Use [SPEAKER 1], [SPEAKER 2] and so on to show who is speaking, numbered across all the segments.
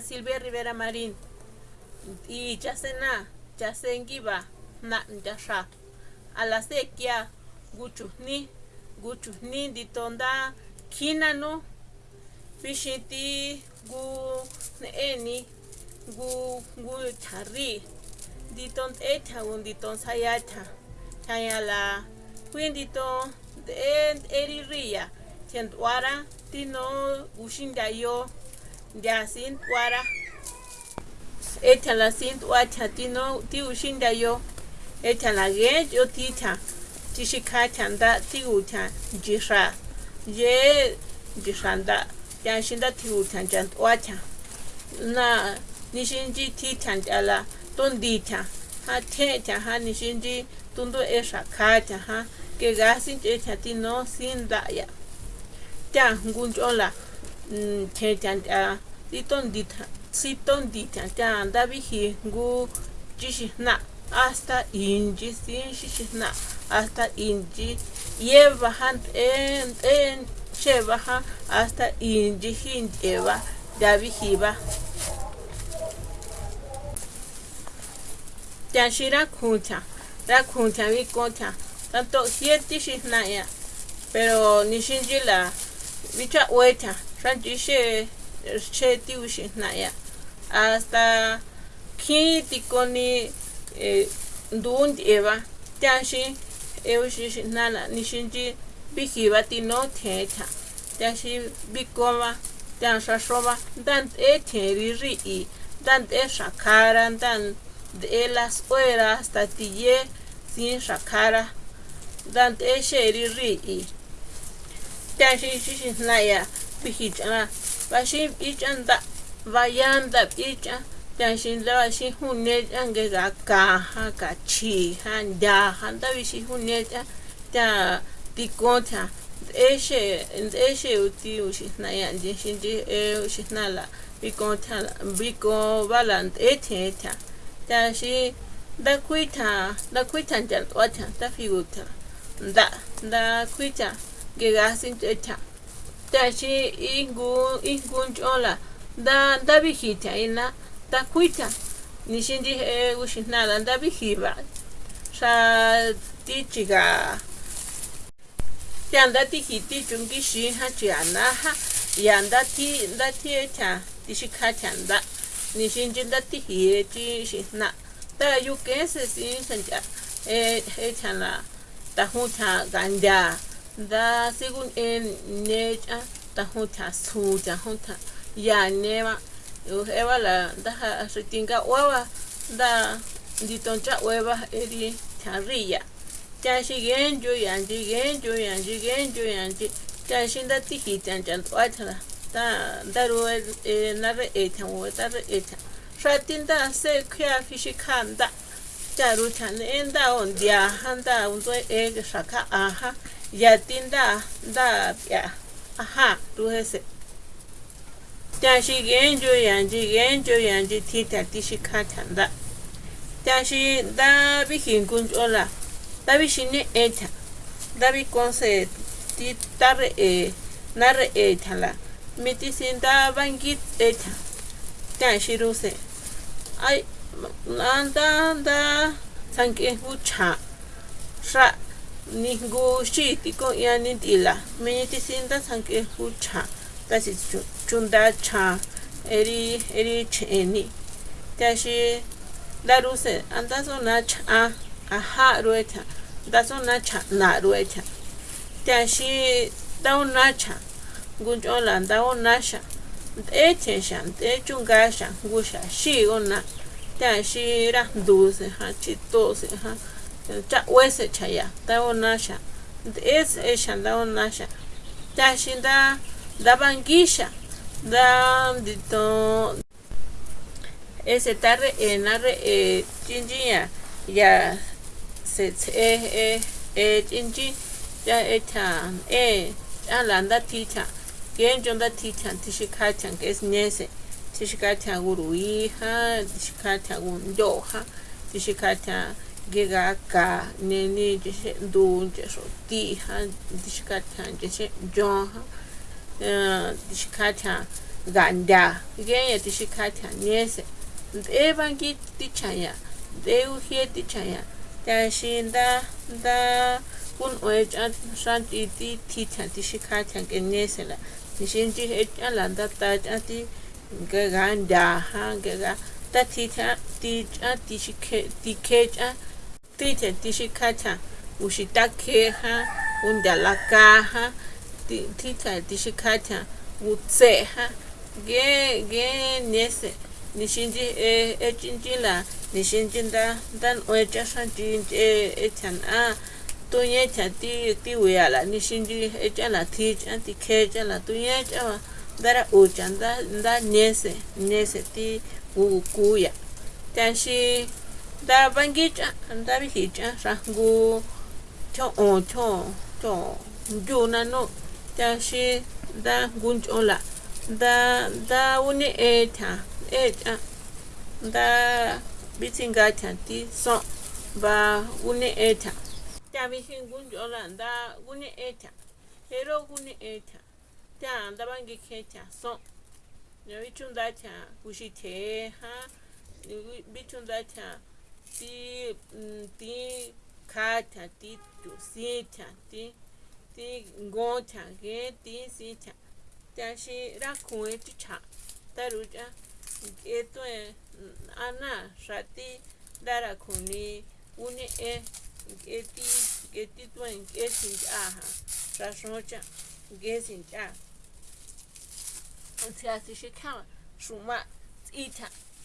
[SPEAKER 1] Silvia Rivera Marín. Y ya se na ya se engiba na ya sha a la sequía guchu ni guchu ni di tonda kina no. Fishiti gu eni gu gu chari di ton eta un di ton sayata chaya la quindi ton en eri ria tientuara tino ushinda ya sin tuara eta la sin tuacha tino ti ushinda yo. Eta la ge yo tita tishikacha nda ti ucha jisha ye jishanda ya shinda ti ucha jan tuacha na nishinji tita jala tondita ha techa ha nishinji tundo esha kacha ha que gasin techa tino sin daya ta ngunjola che chan ta ti ton di si ton di chan ta da bi hi ngu chi shi na hasta inji sin hasta han en en lleva ha hasta inji hin lleva da bi hi ba ta shi ra kuncha ra kuncha mi concha tanto na ya pero ranchi naya hasta ki tikoni eh, ndun eva. Tashi eushi nana nishinji bihiba tino thecha tashi bikoma tan shashova dan e theri ri i dan e shakara dan de las horas hasta tiye sin shakara dan e sheri ri i. Tashi shishi بهیچ اما باشیم ایچ اندا و یاندا ایچ داشین لواشی هونیت انگه گا کا ها کا چی هان دا هان دا ویشی هونیت دا دیکونتا eche eche uti ushitna yandi shindi e ushitna la biko tala biko balant ete eta ta shi da kuita da kuita jan wata ta figuta da da kuita gegasin eta tashi ingun ingun chola da da bihita ina ta kuita. Nishindi e ushina da da bihiba sha tichiga. Yanda ti chungi shi ha chiana ha yanda ti da ti cha ti shi kha chanda nishinji da tihi chi shi na ta yu ke sin sanja e eh, e chana ta hu cha ganja. Da según en necha da huta su da huta ya nema eva la da ritinga hueva da ditoncha hueva eri tarilla ta shigen yo yanji gen yo yanji gen yo yanji ta shinda tiki tan chan tuatala da da ro e na re e tan wo da re e tan shatin da se kya fishi kan da ta ru tan en da on dia han da un to e shaka aha ya tinda da ya. Aha ru hese ta shi gen jo yanji gen jo yanji ti ta ti shi ka tan da. Ta shi da bi hin kun ola da bi shi ne eta da bi kon se ti tar e nar e thala mi ti sin da bangit eta ta shi ru se. Ai anda da sanke hu cha sha ni gu shi ti ko ya ni ti la me ti sin da sanke hu cha ta si chunda cha eri eri cheni ta shi da ru se anda so na cha a ha ru eta da so na cha na ru eta ta shi da un na cha gun jo la da un na. Sha e che sha e chunga sha gu sha shi on na ta shi ra du se ha chi to se ha cha wese cha ya ta un na sha es e sha da un na sha ta shi da bangisha da dito. Ese tarre en arre e chinjiya ya se e e e chinji ya e tan e alanda ticha. Gen jonda ticha tishikacha que es nese tishikacha gurui ha tishikacha gundo ha tishikacha gega ka neni jese du jeso ti ha tishikacha jese jon ha tishikacha ganda genya tishikatya niese ndevangi tichaya ndeuhie tichaya tashi nda nda kun oecha shanti ti titya tishikatya ke niese la nishinji echa la nda tacha ti ganda ha gega ta titya ticha tishike tikecha titya tishikatya ushitakeha undalakaha titya tishikatya utseha ge ge nese nishinji e e chinji la nishinji nda ndan oecha shanji e e chan a tuye cha ti ti uya la nishinji e cha la ti cha ti ke cha la tuye cha wa dara ucha nda nda nese nese ti u kuya tashi da bangi cha nda bi hi cha rangu cho o cho cho nju na no tashi da gunchola da da uni eta eta da bitinga tanti so ba uni eta ta bi hin gunchola da uni eta hero uni eta ta da bangi keta so no bichunda ta ushite ha bichunda ta ti ti kata ti tu sita ti ti ngota ge ti sita tashi rakue chicha taruja eto e ana shati dara kuni uni e eti eti to en esin aha shashocha gesin cha Ontia tishi kama shuma ita tashi da da kuicha bi bi keja gega kaha gega ta huncha ita pero échala dito dito pero sí sí ta ya shi ta hun an ge ne ta ke ti ta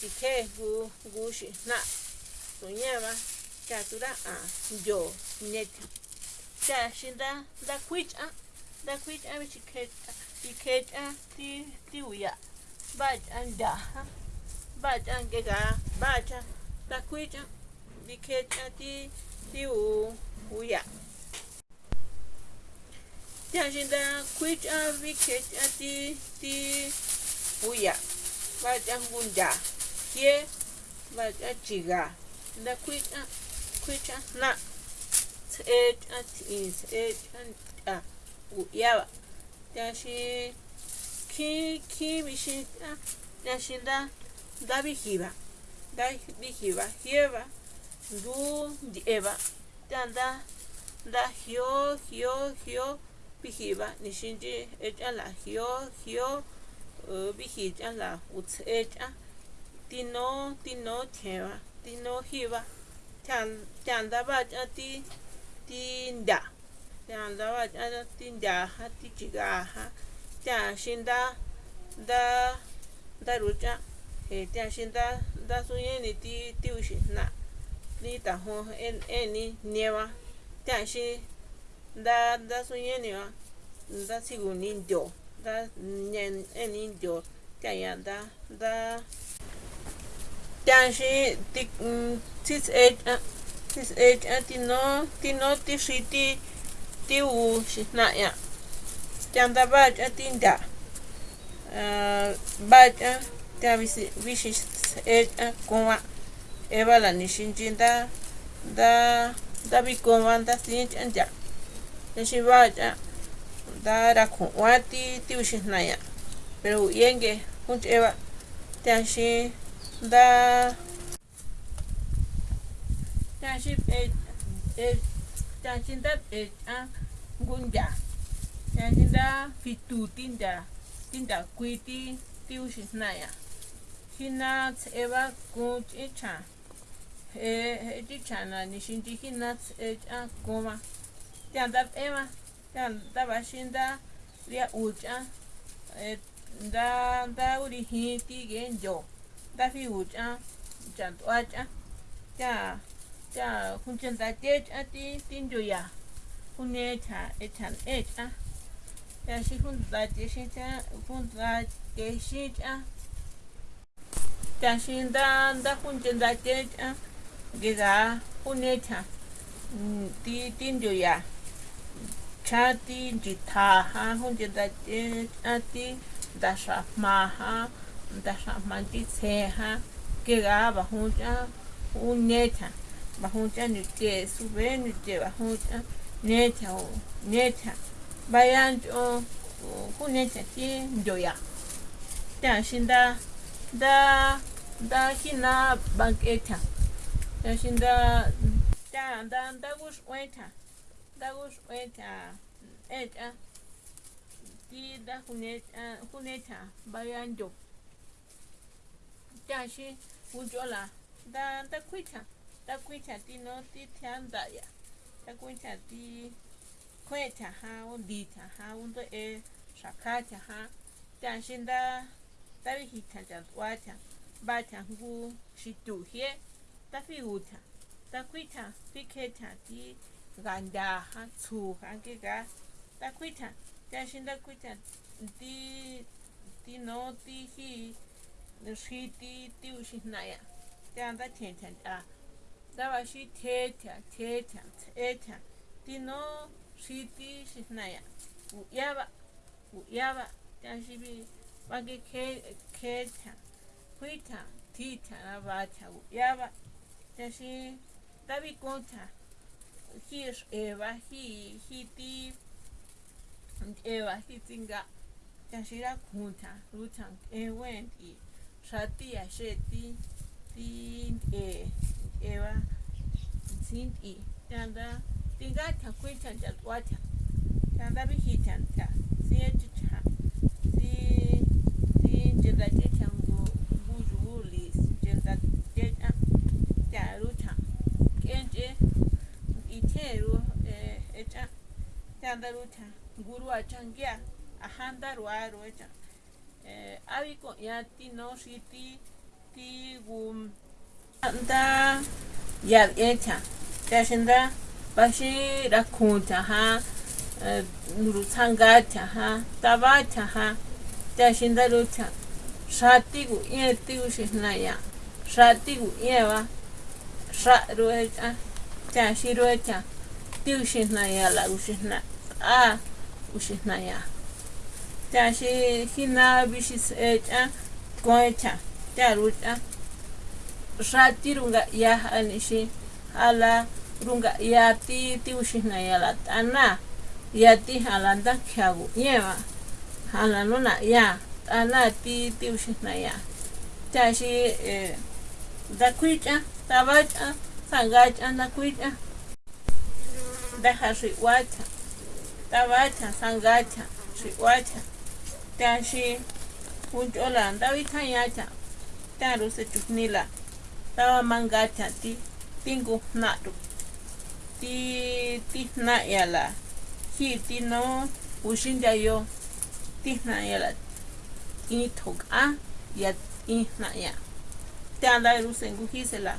[SPEAKER 1] ti ke gu gu shi na so nyeva cha tura a yo net cha shinda da kwicha da kwicha mi chikecha ikecha ti ti uya ba anda ba jange ga ba cha da kwicha ikecha ti ti u uya cha shinda kwicha ikecha ti ti uya ba jangunda ye ba chiga da kwicha kwicha na tse a ti tse a u yawa ya shi ki ki mi shi a ya shi da da bi hiba da bi hiba hiba du di eba da da da hio hio hio bi hiba ni shi ji e ja la. Hio hio bi hi ja la u tse a ti no ti no theva ti no hiba chan chan da ba cha ti ti nda chan da ba cha ti nda ha ti chiga ha cha shin da da da ru cha he cha shin da da su ye ni ti ti u shi na ni ta ho en en ni newa cha shi da da su ye ni wa da si gu ni ndo da nyen en ni ndo cha ya da da. Cha shi ti tis age tis age ti no ti no ti shi ti ti u shi na ya. Cha da ba cha ti nda. Ba cha cha vi si vi shi age con wa. E ba la ni shin jin da da da bi wa da sin ja ni shi da ra con wa ti ti u shi na ya pero yenge kun che ba cha shi da Tashi e e tashi da e a gunda. Tashi da fitu tinda tinda kuiti tiu shisnaya. Hina eba kun echa. E e chana ni shinji hina e a koma. Tanda ema tanda bashinda ria ucha e da da uri hiti genjo. Da fi ucha chanto acha. Ya 자 hunchen da te cha ti tin jo ya hune cha e chan e cha yashi junta tishincha junta tishincha tashinda nda junta tishincha giga junecha ti tindio ya chati njithaja junta tishincha ti ndaxa jmaja ndaxa manti tseja giga bajuncha unecha bajuncha ni que sube ni que bajuncha necha o necha vayan o kunecha ti ndoya ta shinda da da hina banqueta ta shinda ta da da gus weta da gus weta eta ti da kuneta kuneta vayan do ta shi ujola da da kuita da kuita ti no ti tianda ya da kuita ti kweta ha undita ha undo e shakata ha. Ta shinda ta vihita ta wata ba ta ngu shituhie ta fi uta ta kuita fi keta ti ganda ha tsu ha ke ga ta kuita ta shinda kuita ti ti no ti hi shi ti ti ushinaya ta anda tenta a da va shi teta teta teta. Ti no shiti shisnaya uyaba uyaba. Tashibi bage ke keta. Kuita tita na bata uyaba. Tashi tabi konta hi eva hi hi ti eva hi tinga tashira kunta rutan ewen ti shati asheti ti e eva sinti tanda tinga ta kuita ta wata ta da bi hitan ta si ya ci ta si si jinda ce ite ru e e ta ta da ruta guru a can gya a handa ruwa ruwa ta e abi ko ya ti no si ti gum da ya eta ta shinda bashi rakunta ha nurutangata ha tabata ha tashinda luta shatigu ie tigu shisnaya shatigu ieva sha ruecha tashi ruecha tigu shisnaya la ushina a ushinaya tashi hina bishis echa koecha tarucha shatirunga ya anishi ala runga ya ti ti ushina ya la tana ya ti halanda kyagu yema halano na ya tana ti ti ushina ya. Tashi eh, da kuicha tabacha sangacha da kuicha da hashi wata tabacha sangacha shi wata tashi unjola ndawi kanyata taru se chuknila tawa mangata ti tingu nadu ti ti na yala hi ti no ushinja yo ti na yala i tok a ya i na ya te anda ru sengu hisela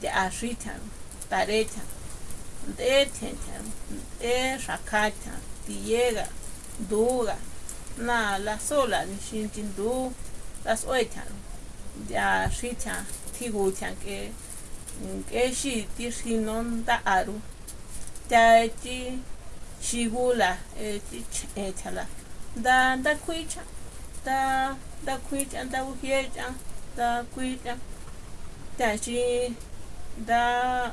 [SPEAKER 1] de ashita tarecha de tenta de shakata ti llega duga na la sola ni shinjin du las oita ya shita ti gu que ke shi ti shi non da aru ta ti shigula e ti e chala da da kuicha da da kuicha da uhiecha da kuicha ta shi da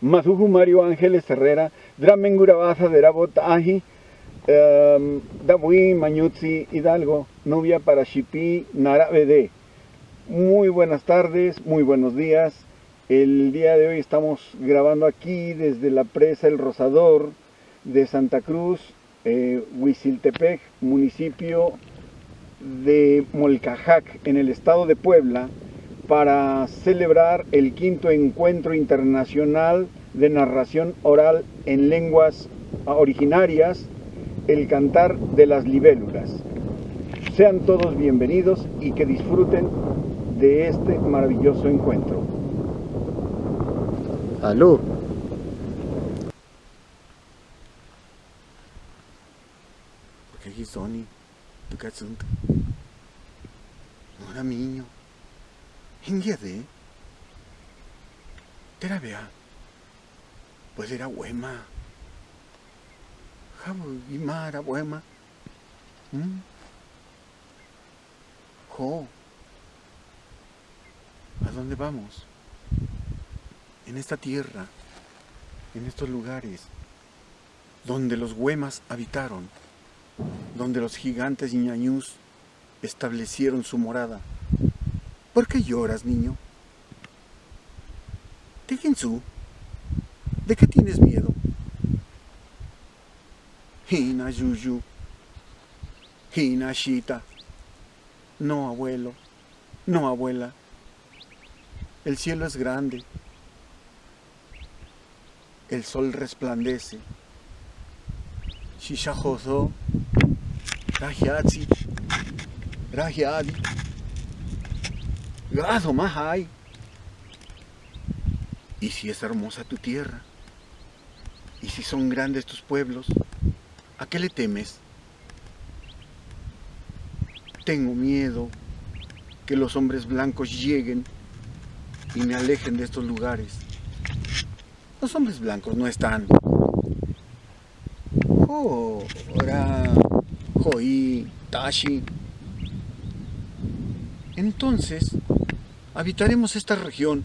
[SPEAKER 2] Mazuju Mario Ángeles Herrera, Dramengurabaza de Rabotaji, um, Dabui Mañuzzi Hidalgo, novia para Shipi Narabede. Muy buenas tardes, muy buenos días. El día de hoy estamos grabando aquí desde la presa El Rosador de Santa Cruz, eh, Huiziltepec, municipio de Molcajac, en el estado de Puebla, para celebrar el quinto encuentro internacional de narración oral en lenguas originarias, el cantar de las libélulas. Sean todos bienvenidos y que disfruten de este maravilloso encuentro. Aquí Sony, tu. No era niño. Hingyade. Tera vea. Pues era huema. Jabu imara huema. ¿Mm? Jo. ¿A dónde vamos? En esta tierra, en estos lugares, donde los huemas habitaron, donde los gigantes ñañús establecieron su morada. ¿Por qué lloras, niño? su. ¿de qué tienes miedo? Hina Yuyu, Hina Shita. No, abuelo, no, abuela. El cielo es grande. El sol resplandece. Shishajozo, Rajiatsi, Rajiadi. Gado más hay. Y si es hermosa tu tierra, y si son grandes tus pueblos, ¿a qué le temes? Tengo miedo que los hombres blancos lleguen y me alejen de estos lugares. Los hombres blancos no están. Oh, ora, Joí, Tashi. Entonces, habitaremos esta región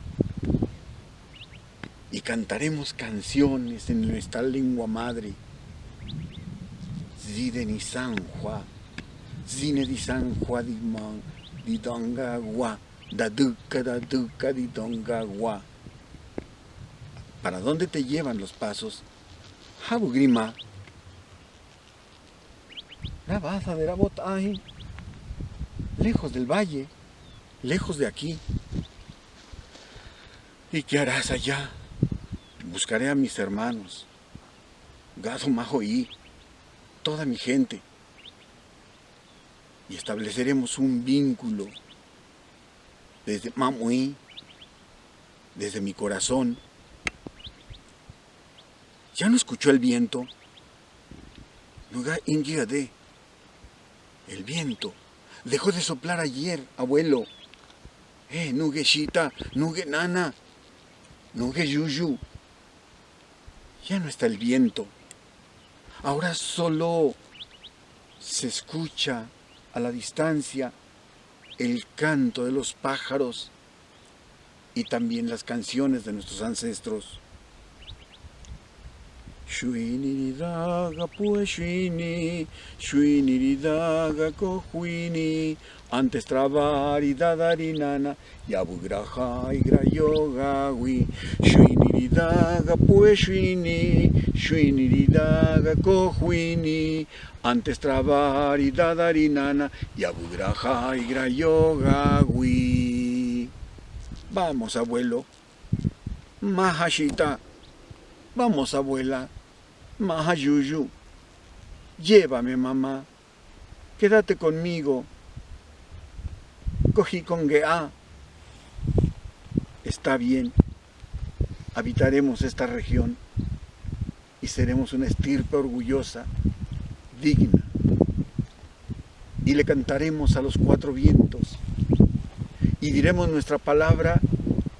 [SPEAKER 2] y cantaremos canciones en nuestra lengua madre. Zide ni Sanhua, Zine di Sanhua di Man, di Dongagua, da Duca da Duca di Dongagua. ¿Para dónde te llevan los pasos? Habugrima. La baza de la botaje, lejos del valle lejos de aquí. ¿Y qué harás allá? Buscaré a mis hermanos, Gado Majoí, toda mi gente, y estableceremos un vínculo desde Mamuí, desde mi corazón. ¿Ya no escuchó el viento? Nuga de el viento dejó de soplar ayer, abuelo. Eh, nuge shita, nuge nana, nuge yuyu. Ya no está el viento. Ahora solo se escucha a la distancia el canto de los pájaros y también las canciones de nuestros ancestros. Shuiniridaga pueshini, shuiniridaga kohuini, antes trabar y dadarinana, yabugraja y grayogawi, shuiniridaga pueshini, shuiniridaga kohuini, antes trabar y dadarinana, yabugraja y grayogawi. Vamos, abuelo. Mahashita. Vamos, abuela. Mahayuyu, llévame mamá, quédate conmigo. Cogí con Gea. Está bien, habitaremos esta región y seremos una estirpe orgullosa, digna. Y le cantaremos a los cuatro vientos y diremos nuestra palabra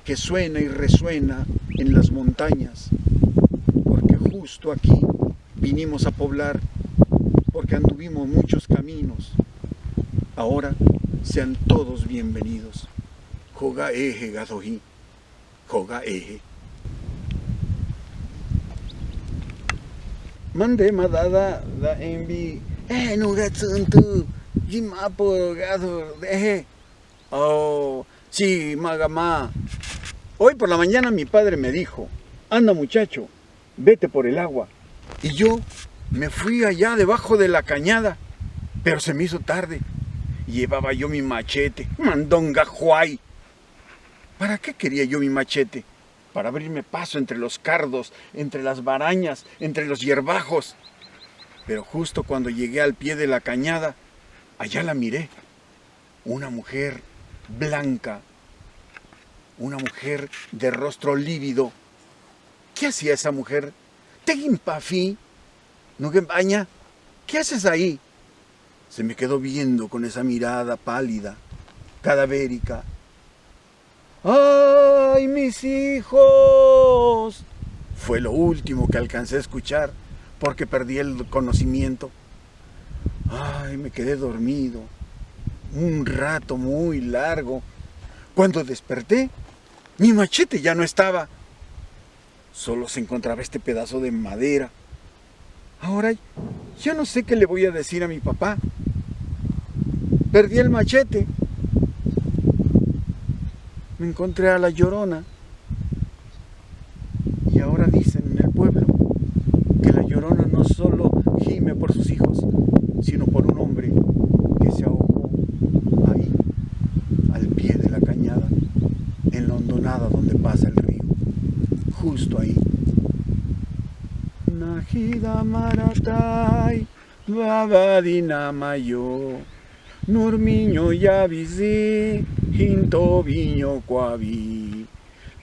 [SPEAKER 2] que suena y resuena en las montañas justo aquí vinimos a poblar, porque anduvimos muchos caminos. Ahora sean todos bienvenidos. Joga eje, gadojí. Joga eje. Mande madada da envi. Eh, no gatsuntu. Jimapo gado deje. Oh, sí, magama. Hoy por la mañana mi padre me dijo, anda muchacho, vete por el agua. Y yo me fui allá debajo de la cañada, pero se me hizo tarde. Llevaba yo mi machete, mandonga juay. ¿Para qué quería yo mi machete? Para abrirme paso entre los cardos, entre las barañas, entre los hierbajos. Pero justo cuando llegué al pie de la cañada, allá la miré. Una mujer blanca, una mujer de rostro lívido. ¿Qué hacía esa mujer? Tegimpafi, baña? ¿qué haces ahí? Se me quedó viendo con esa mirada pálida, cadavérica. ¡Ay, mis hijos! Fue lo último que alcancé a escuchar porque perdí el conocimiento. Ay, me quedé dormido un rato muy largo. Cuando desperté, mi machete ya no estaba. Solo se encontraba este pedazo de madera. Ahora ya no sé qué le voy a decir a mi papá. Perdí el machete. Me encontré a la llorona. Y ahora dicen en el pueblo que la llorona no solo gime por sus hijos, sino por un hombre que se ahogó ahí, al pie de la cañada, en la hondonada donde pasa el río, justo ahí. Najida Maratai, Babadina Mayo, Nurmiño Yavizi, Hinto Viño Cuavi,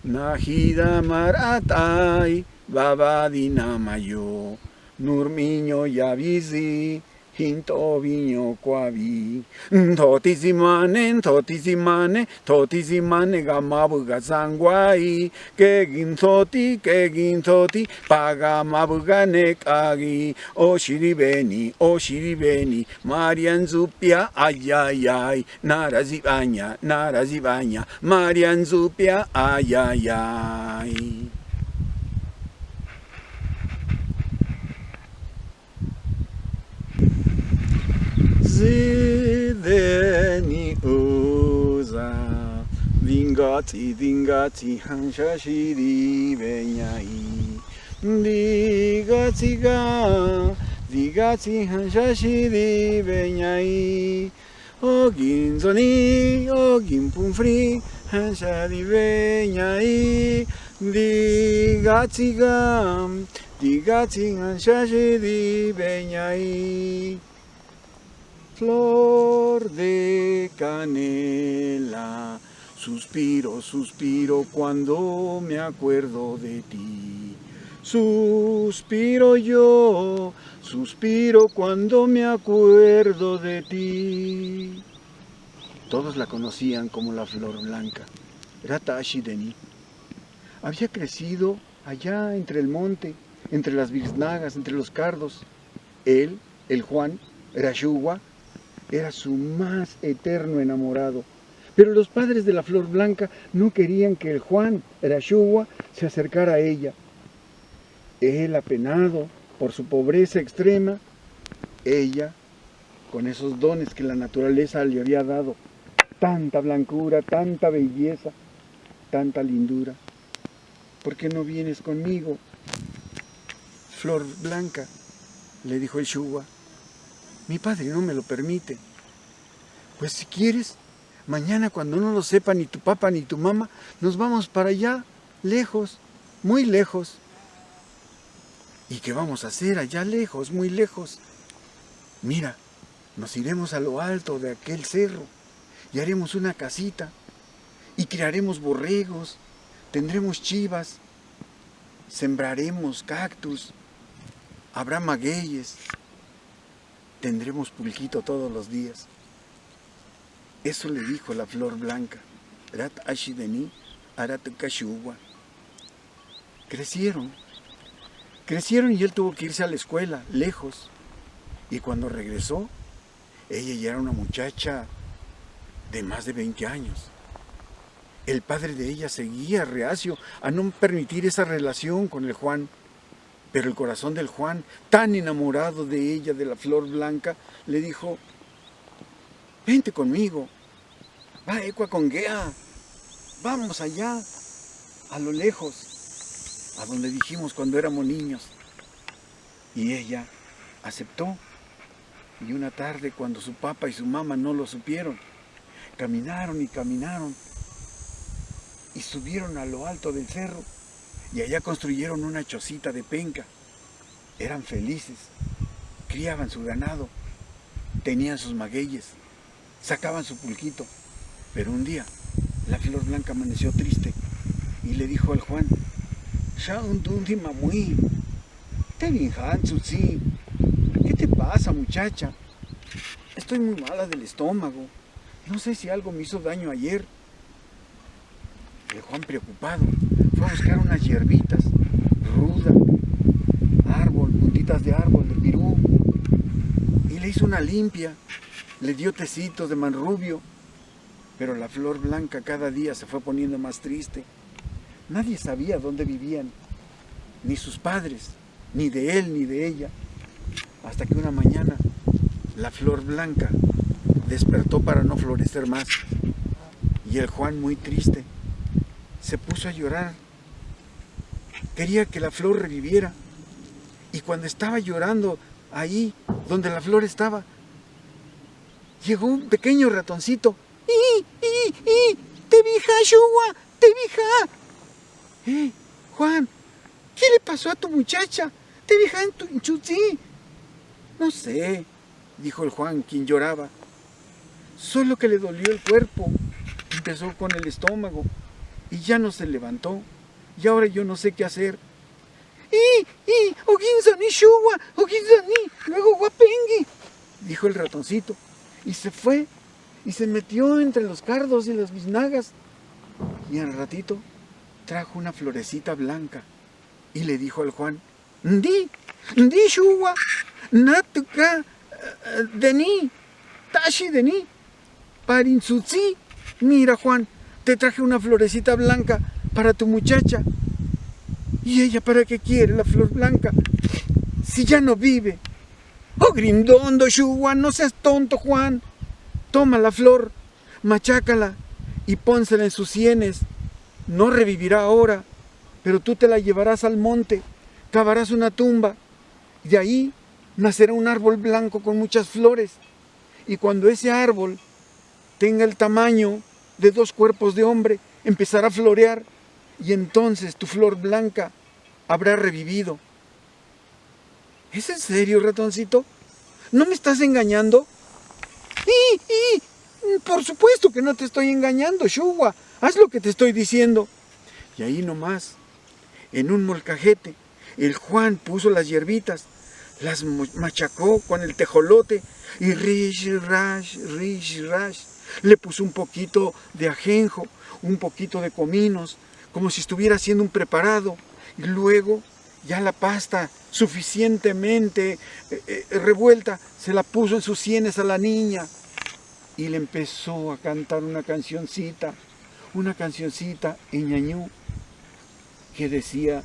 [SPEAKER 2] Najida Maratai, Babadina Mayo, Nurmiño Yavizi, Hinto viño kuavi. Toti zimane, toti zimane, toti zimane gamabu gazanguai. Kegin toti, kegin toti, pagamabu ganekagi. Oshiribeni, oshiribeni, Marian zupia, ayayay. Narazibanya, narazibanya, Marian zupia, ayayay. Zideni uza Vingati vingati hansha shiri venyai. Digati ga Digati hansha shiri venyai. Ogin zoni ogin pumfri hansha di venyai. Digati ga Digati hansha shiri venyai flor de canela. Suspiro, suspiro cuando me acuerdo de ti. Suspiro yo, suspiro cuando me acuerdo de ti. Todos la conocían como la flor blanca. Era Tashi Deni. Había crecido allá entre el monte, entre las biznagas, entre los cardos. Él, el Juan, era Yuwa, era su más eterno enamorado. Pero los padres de la flor blanca no querían que el Juan Rashua se acercara a ella. Él apenado por su pobreza extrema, ella, con esos dones que la naturaleza le había dado, tanta blancura, tanta belleza, tanta lindura. ¿Por qué no vienes conmigo? Flor blanca, le dijo el Shua. Mi padre no me lo permite. Pues si quieres, mañana cuando no lo sepa ni tu papá ni tu mamá, nos vamos para allá, lejos, muy lejos. ¿Y qué vamos a hacer allá lejos, muy lejos? Mira, nos iremos a lo alto de aquel cerro y haremos una casita y criaremos borregos, tendremos chivas, sembraremos cactus, habrá magueyes, tendremos pulquito todos los días. Eso le dijo la flor blanca. Rat Ashideni Arat Crecieron. Crecieron y él tuvo que irse a la escuela, lejos. Y cuando regresó, ella ya era una muchacha de más de 20 años. El padre de ella seguía reacio a no permitir esa relación con el Juan. Pero el corazón del Juan, tan enamorado de ella, de la flor blanca, le dijo, vente conmigo, va Ecua con Gea, vamos allá, a lo lejos, a donde dijimos cuando éramos niños. Y ella aceptó. Y una tarde, cuando su papá y su mamá no lo supieron, caminaron y caminaron y subieron a lo alto del cerro y allá construyeron una chocita de penca. Eran felices, criaban su ganado, tenían sus magueyes, sacaban su pulquito. Pero un día la flor blanca amaneció triste y le dijo al Juan, ¿qué te pasa muchacha? Estoy muy mala del estómago, no sé si algo me hizo daño ayer. El Juan preocupado fue a buscar unas hierbitas, ruda, árbol, puntitas de árbol, de pirú, y le hizo una limpia, le dio tecitos de manrubio, pero la flor blanca cada día se fue poniendo más triste. Nadie sabía dónde vivían, ni sus padres, ni de él ni de ella, hasta que una mañana la flor blanca despertó para no florecer más. Y el Juan, muy triste, se puso a llorar quería que la flor reviviera. Y cuando estaba llorando ahí donde la flor estaba, llegó un pequeño ratoncito. ¡Y, y, y! ¡Te vija, Shua! ¡Te vija! ¡Eh, Juan! ¿Qué le pasó a tu muchacha? ¿Te vija en tu chuchi? No sé, dijo el Juan, quien lloraba. Solo que le dolió el cuerpo. Empezó con el estómago y ya no se levantó y ahora yo no sé qué hacer. ¡Y, y, oginzani shuwa, oginzani, luego guapengi! Dijo el ratoncito, y se fue, y se metió entre los cardos y las biznagas. Y al ratito trajo una florecita blanca, y le dijo al Juan, ¡Ndi, ndi shuwa, natuka, eh, deni, tashi deni, parinsutsi! Mira Juan, te traje una florecita blanca para tu muchacha. ¿Y ella para qué quiere la flor blanca? Si ya no vive. Oh, grindondo, Juan, no seas tonto, Juan. Toma la flor, machácala y pónsela en sus sienes. No revivirá ahora, pero tú te la llevarás al monte, cavarás una tumba y de ahí nacerá un árbol blanco con muchas flores. Y cuando ese árbol tenga el tamaño de dos cuerpos de hombre, empezará a florear y entonces tu flor blanca habrá revivido. ¿Es en serio, ratoncito? ¿No me estás engañando? ¡Y, y! Por supuesto que no te estoy engañando, Shuwa. Haz lo que te estoy diciendo. Y ahí nomás, en un molcajete, el Juan puso las hierbitas, las machacó con el tejolote y rish, rash, rish, rash. Le puso un poquito de ajenjo, un poquito de cominos, como si estuviera haciendo un preparado. Y luego ya la pasta suficientemente eh, eh, revuelta se la puso en sus sienes a la niña y le empezó a cantar una cancioncita, una cancioncita en ñañú que decía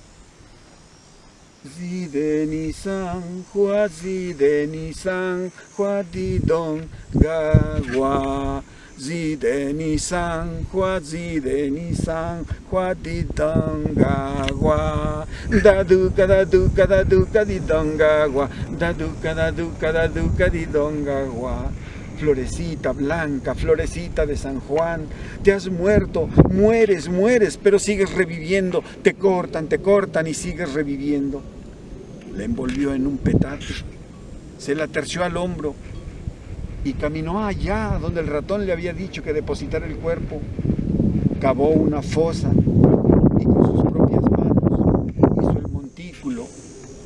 [SPEAKER 2] Zideni san, hua zideni san, hua di don gagua. Zideni san, hua zideni san, hua di donga gua. Da duca da duca da duca di donga gua. Da duca da duca da duca di donga gua. Florecita blanca, florecita de San Juan, te has muerto, mueres, mueres, pero sigues reviviendo, te cortan, te cortan y sigues reviviendo. La envolvió en un petate, se la terció al hombro, y caminó allá donde el ratón le había dicho que depositara el cuerpo. Cavó una fosa y con sus propias manos hizo el montículo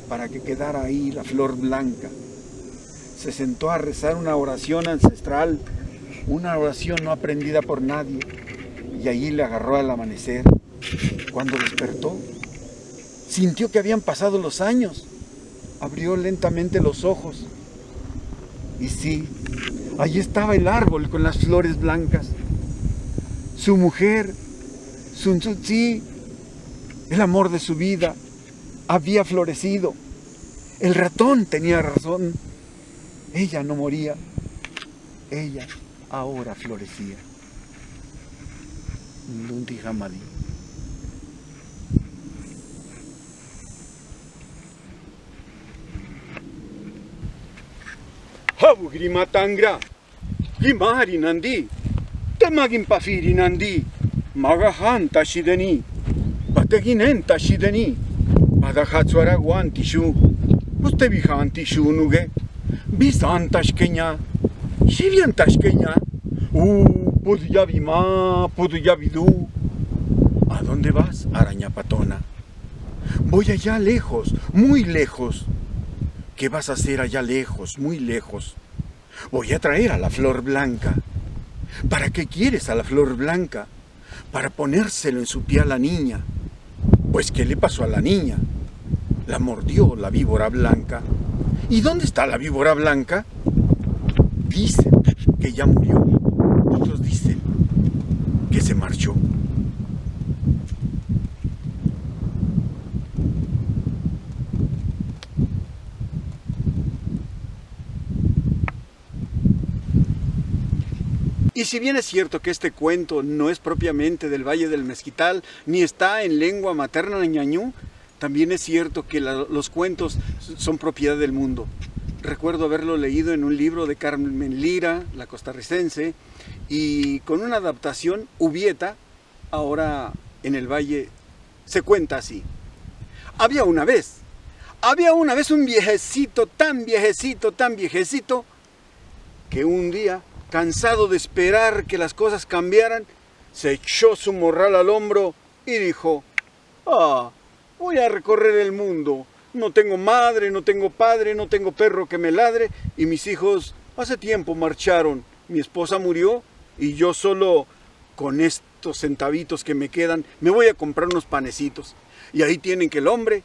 [SPEAKER 2] para que quedara ahí la flor blanca. Se sentó a rezar una oración ancestral, una oración no aprendida por nadie, y allí le agarró al amanecer. Cuando despertó, sintió que habían pasado los años, abrió lentamente los ojos, y sí, Allí estaba el árbol con las flores blancas. Su mujer, Sun Tzu el amor de su vida, había florecido. El ratón tenía razón. Ella no moría. Ella ahora florecía. Lundi Hamadi. Habu grimatangra. Gimari nandi. Temagin pafiri nandi. Magahan tashideni. Bateginen tashideni. Badahatsuara guantishu. Usted bijantishu nuge. Bisan tashkenya. Shivian tashkenya. Uh, Puduyavima, Puduyavidú. ¿A dónde vas, araña patona? Voy allá lejos, muy lejos. ¿Qué vas a hacer allá lejos, muy lejos? Voy a traer a la flor blanca. ¿Para qué quieres a la flor blanca? Para ponérselo en su pie a la niña. Pues, ¿qué le pasó a la niña? La mordió la víbora blanca. ¿Y dónde está la víbora blanca? Dicen que ya murió. Otros dicen que se marchó. Y si bien es cierto que este cuento no es propiamente del Valle del Mezquital, ni está en lengua materna ñañú, también es cierto que los cuentos son propiedad del mundo. Recuerdo haberlo leído en un libro de Carmen Lira, la costarricense, y con una adaptación ubieta, ahora en el Valle, se cuenta así. Había una vez, había una vez un viejecito, tan viejecito, tan viejecito, que un día cansado de esperar que las cosas cambiaran, se echó su morral al hombro y dijo, ah, voy a recorrer el mundo. No tengo madre, no tengo padre, no tengo perro que me ladre y mis hijos hace tiempo marcharon. Mi esposa murió y yo solo con estos centavitos que me quedan me voy a comprar unos panecitos. Y ahí tienen que el hombre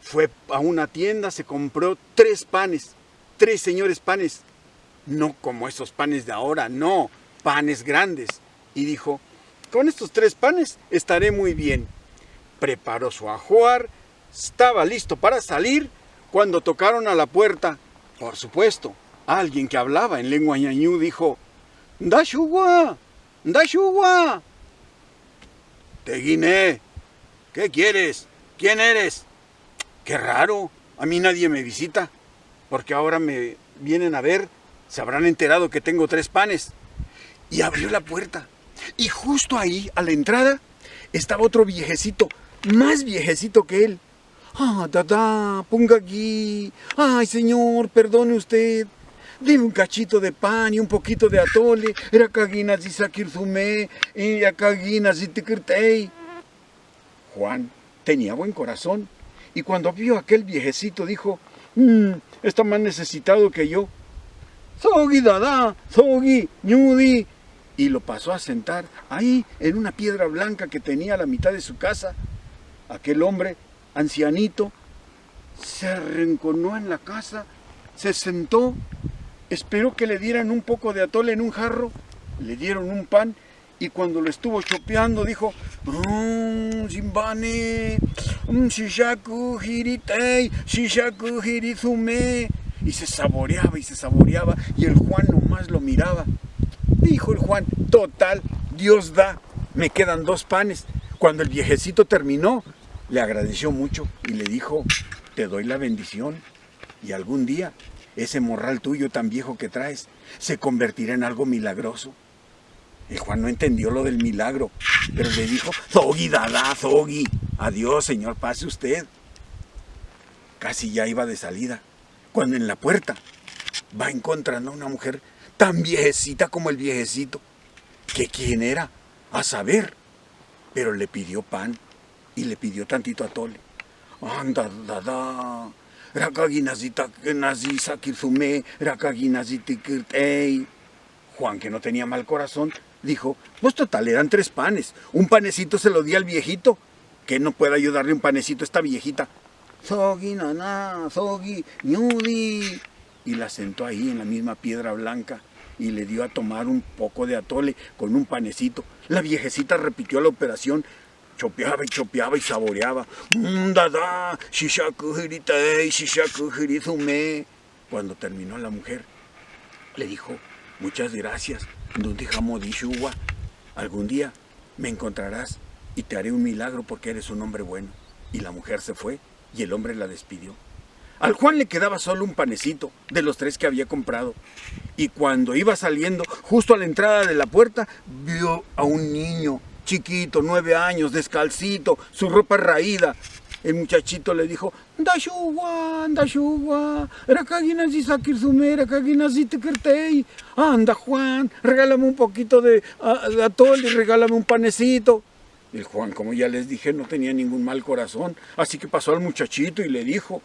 [SPEAKER 2] fue a una tienda, se compró tres panes, tres señores panes no como esos panes de ahora, no, panes grandes. Y dijo, con estos tres panes estaré muy bien. Preparó su ajuar, estaba listo para salir cuando tocaron a la puerta. Por supuesto, alguien que hablaba en lengua ñañú dijo, ¡Dashugua! ¡Dashugua! Teguiné, ¿qué quieres? ¿Quién eres? Qué raro, a mí nadie me visita, porque ahora me vienen a ver se habrán enterado que tengo tres panes. Y abrió la puerta. Y justo ahí, a la entrada, estaba otro viejecito, más viejecito que él. Ah, dada, ponga aquí. Ay, señor, perdone usted. Dime un cachito de pan y un poquito de atole. Era caguina sakirzume y cagina tikirtei. Juan tenía buen corazón y cuando vio a aquel viejecito dijo, mmm, está más necesitado que yo. Sogi Dada, Sogi, Ñudi. Y lo pasó a sentar ahí en una piedra blanca que tenía a la mitad de su casa. Aquel hombre, ancianito, se arrinconó en la casa, se sentó, esperó que le dieran un poco de atole en un jarro, le dieron un pan y cuando lo estuvo chopeando dijo, mmm, mmm, Shishaku Hiritei, Shishaku Hirizume y se saboreaba y se saboreaba y el Juan nomás lo miraba. Dijo el Juan, total, Dios da, me quedan dos panes. Cuando el viejecito terminó, le agradeció mucho y le dijo, te doy la bendición y algún día ese morral tuyo tan viejo que traes se convertirá en algo milagroso. El Juan no entendió lo del milagro, pero le dijo, Zogi, dada, Zogi, adiós señor, pase usted. Casi ya iba de salida cuando en la puerta va encontrando a una mujer tan viejecita como el viejecito, que quién era, a saber, pero le pidió pan y le pidió tantito atole. Anda, da, da. Juan, que no tenía mal corazón, dijo, pues total, eran tres panes. Un panecito se lo di al viejito. Que no puede ayudarle un panecito a esta viejita. Zogi, naná, Zogi, Ñudi. Y la sentó ahí en la misma piedra blanca y le dio a tomar un poco de atole con un panecito. La viejecita repitió la operación chopeaba y chopeaba y saboreaba. Dada, Cuando terminó la mujer, le dijo, muchas gracias, Algún día me encontrarás y te haré un milagro porque eres un hombre bueno. Y la mujer se fue y el hombre la despidió. Al Juan le quedaba solo un panecito de los tres que había comprado. Y cuando iba saliendo, justo a la entrada de la puerta, vio a un niño chiquito, nueve años, descalcito, su ropa raída. El muchachito le dijo, Dashua, Dashua, Anda Juan, regálame un poquito de atole, regálame un panecito. El Juan, como ya les dije, no tenía ningún mal corazón, así que pasó al muchachito y le dijo,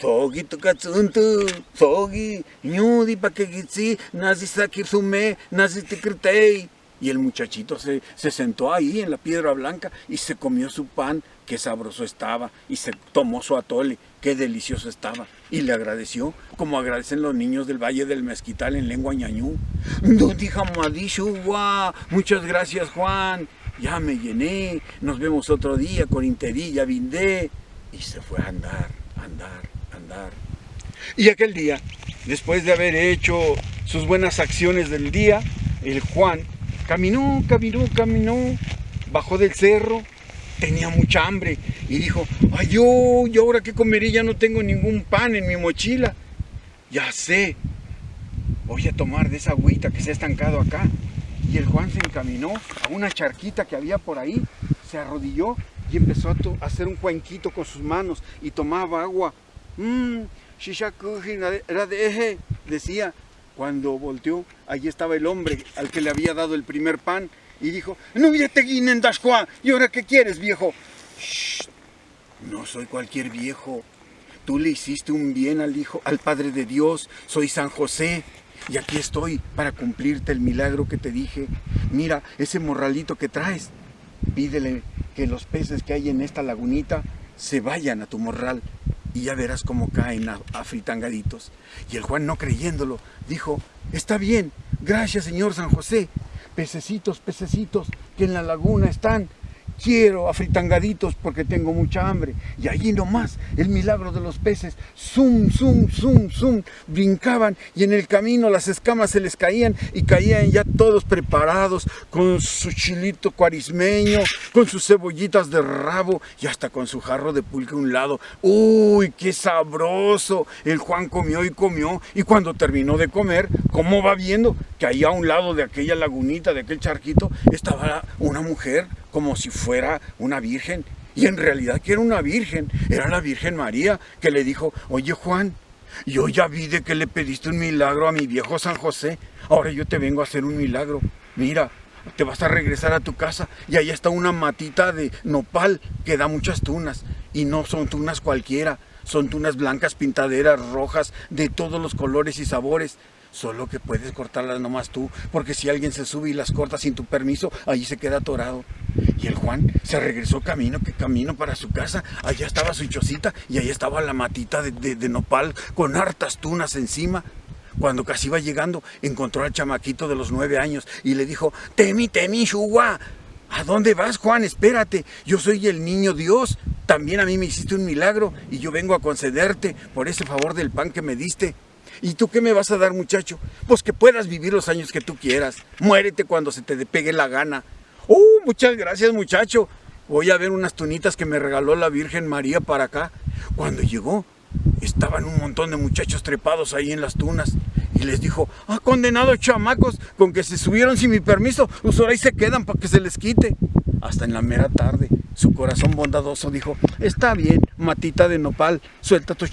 [SPEAKER 2] Sogi tukatsuntu, sogi, ñudi pakegitsi, nazi sakirsume, nazi tikirtei. Y el muchachito se, se sentó ahí en la piedra blanca y se comió su pan, qué sabroso estaba, y se tomó su atole, qué delicioso estaba, y le agradeció, como agradecen los niños del Valle del Mezquital en lengua ñañú. Muchas gracias, Juan ya me llené, nos vemos otro día con Interilla, Vindé. Y se fue a andar, andar, andar. Y aquel día, después de haber hecho sus buenas acciones del día, el Juan caminó, caminó, caminó, bajó del cerro, tenía mucha hambre y dijo, ay yo, yo ahora qué comeré, ya no tengo ningún pan en mi mochila. Ya sé, voy a tomar de esa agüita que se ha estancado acá y el Juan se encaminó a una charquita que había por ahí, se arrodilló y empezó a, hacer un cuenquito con sus manos y tomaba agua. Mmm, decía. Cuando volteó, allí estaba el hombre al que le había dado el primer pan y dijo, no te Juan, ¿y ahora qué quieres, viejo? no soy cualquier viejo. Tú le hiciste un bien al hijo, al Padre de Dios, soy San José. Y aquí estoy para cumplirte el milagro que te dije. Mira, ese morralito que traes, pídele que los peces que hay en esta lagunita se vayan a tu morral y ya verás cómo caen afritangaditos. Y el Juan, no creyéndolo, dijo, está bien, gracias Señor San José, pececitos, pececitos que en la laguna están, quiero afritangaditos porque tengo mucha hambre. Y allí nomás, el milagro de los peces, zum, zum, zum, zum, brincaban y en el camino las escamas se les caían y caían ya todos preparados con su chilito cuarismeño, con sus cebollitas de rabo y hasta con su jarro de pulque a un lado. ¡Uy, qué sabroso! El Juan comió y comió y cuando terminó de comer, ¿cómo va viendo? Que ahí a un lado de aquella lagunita, de aquel charquito, estaba una mujer como si fuera una virgen. Y en realidad que era una virgen, era la Virgen María que le dijo, oye Juan, yo ya vi de que le pediste un milagro a mi viejo San José, ahora yo te vengo a hacer un milagro. Mira, te vas a regresar a tu casa y ahí está una matita de nopal que da muchas tunas. Y no son tunas cualquiera, son tunas blancas, pintaderas, rojas, de todos los colores y sabores. Solo que puedes cortarlas nomás tú, porque si alguien se sube y las corta sin tu permiso, allí se queda atorado. Y el Juan se regresó camino, que camino para su casa. Allá estaba su chocita y allá estaba la matita de, nopal con hartas tunas encima. Cuando casi iba llegando, encontró al chamaquito de los nueve años y le dijo, Temi, Temi, Shua, ¿a dónde vas, Juan? Espérate, yo soy el niño Dios. También a mí me hiciste un milagro y yo vengo a concederte por ese favor del pan que me diste. ¿Y tú qué me vas a dar, muchacho? Pues que puedas vivir los años que tú quieras. Muérete cuando se te pegue la gana. ¡Uh! Muchas gracias, muchacho. Voy a ver unas tunitas que me regaló la Virgen María para acá. Cuando llegó, estaban un montón de muchachos trepados ahí en las tunas. Y les dijo, ah, condenados chamacos, con que se subieron sin mi permiso, pues ahí se quedan para que se les quite. Hasta en la mera tarde, su corazón bondadoso dijo, está bien, matita de nopal, suelta tu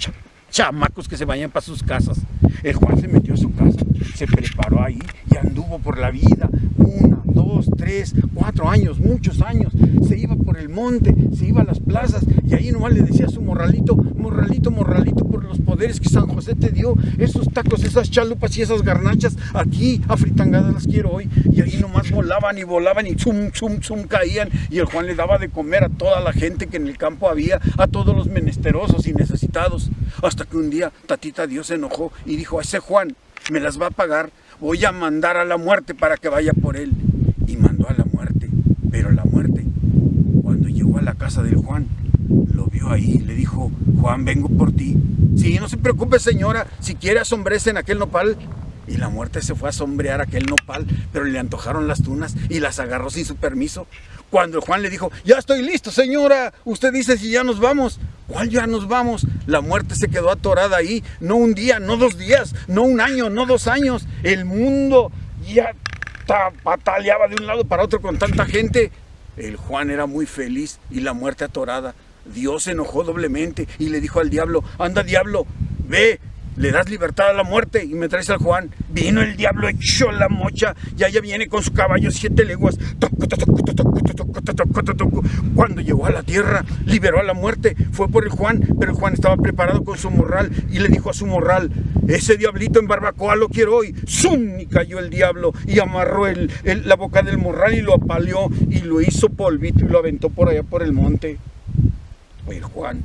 [SPEAKER 2] chamacos que se vayan para sus casas. El Juan se metió a su casa, se preparó ahí y anduvo por la vida. Una, dos, tres, cuatro años, muchos años. Se iba por el monte, se iba a las plazas y ahí nomás le decía a su morralito, morralito, morralito, por los poderes que San José te dio. Esos tacos, esas chalupas y esas garnachas, aquí a fritangadas las quiero hoy. Y ahí nomás volaban y volaban y zum, zum, zum caían. Y el Juan le daba de comer a toda la gente que en el campo había, a todos los menesterosos y necesitados. Hasta que un día Tatita Dios se enojó y dijo, ese Juan me las va a pagar, voy a mandar a la muerte para que vaya por él. Y mandó a la muerte, pero la muerte, casa del Juan. Lo vio ahí, le dijo, Juan, vengo por ti. Sí, no se preocupe señora, si quiere asombrece en aquel nopal. Y la muerte se fue a sombrear aquel nopal, pero le antojaron las tunas y las agarró sin su permiso. Cuando Juan le dijo, ya estoy listo señora, usted dice si ya nos vamos. ¿Cuál ya nos vamos? La muerte se quedó atorada ahí, no un día, no dos días, no un año, no dos años. El mundo ya pataleaba de un lado para otro con tanta gente. El Juan era muy feliz y la muerte atorada. Dios se enojó doblemente y le dijo al diablo, anda diablo, ve, le das libertad a la muerte y me traes al Juan. Vino el diablo, echó la mocha y allá viene con su caballo siete leguas. Cuando llegó a la tierra, liberó a la muerte, fue por el Juan, pero el Juan estaba preparado con su morral y le dijo a su morral, ese diablito en barbacoa lo quiero hoy. ¡Zum! Y cayó el diablo y amarró el, la boca del morral y lo apaleó y lo hizo polvito y lo aventó por allá por el monte. El Juan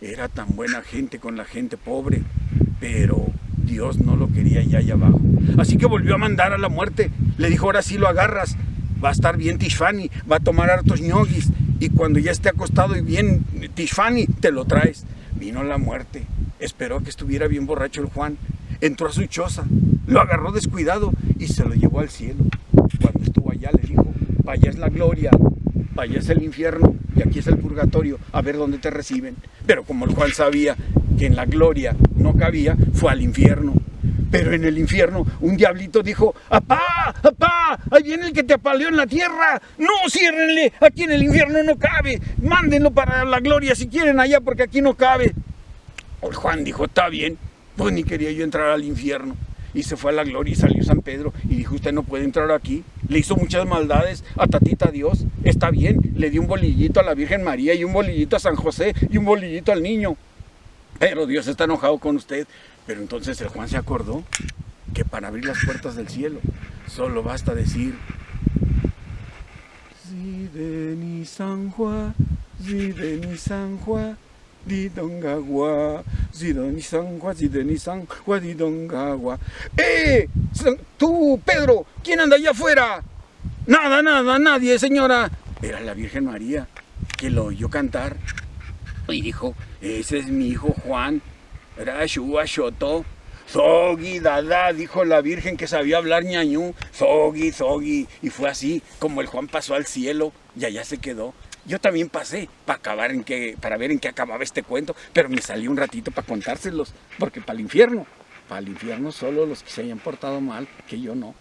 [SPEAKER 2] era tan buena gente con la gente pobre pero Dios no lo quería ya allá abajo. Así que volvió a mandar a la muerte. Le dijo, ahora sí lo agarras, va a estar bien Tishfani, va a tomar hartos ñoguis, y cuando ya esté acostado y bien Tishfani, te lo traes. Vino la muerte, esperó que estuviera bien borracho el Juan, entró a su choza, lo agarró descuidado y se lo llevó al cielo. Cuando estuvo allá le dijo, para allá es la gloria, para allá es el infierno y aquí es el purgatorio, a ver dónde te reciben. Pero como el Juan sabía que en la gloria no cabía, fue al infierno. Pero en el infierno un diablito dijo, ¡Apá! ¡Apá! ¡Ahí viene el que te apaleó en la tierra! ¡No, ciérrenle! Aquí en el infierno no cabe. Mándenlo para la gloria si quieren allá porque aquí no cabe. El Juan dijo, está bien. Pues ni quería yo entrar al infierno. Y se fue a la gloria y salió San Pedro y dijo, usted no puede entrar aquí. Le hizo muchas maldades a Tatita Dios. Está bien, le dio un bolillito a la Virgen María y un bolillito a San José y un bolillito al niño pero Dios está enojado con usted. Pero entonces el Juan se acordó que para abrir las puertas del cielo solo basta decir Zideni San Juan, Zideni San Juan, Didongagua, Zideni San Juan, Zideni San Juan, Didongagua. ¡Eh! Tú, Pedro, ¿quién anda allá afuera? Nada, nada, nadie, señora. Era la Virgen María que lo oyó cantar y dijo, ese es mi hijo Juan. Rashua Shoto. Zogi, dada, dijo la Virgen que sabía hablar ñañú. Zogi, Zogi. Y fue así como el Juan pasó al cielo y allá se quedó. Yo también pasé para acabar en qué, para ver en qué acababa este cuento, pero me salí un ratito para contárselos, porque para el infierno, para el infierno solo los que se hayan portado mal, que yo no.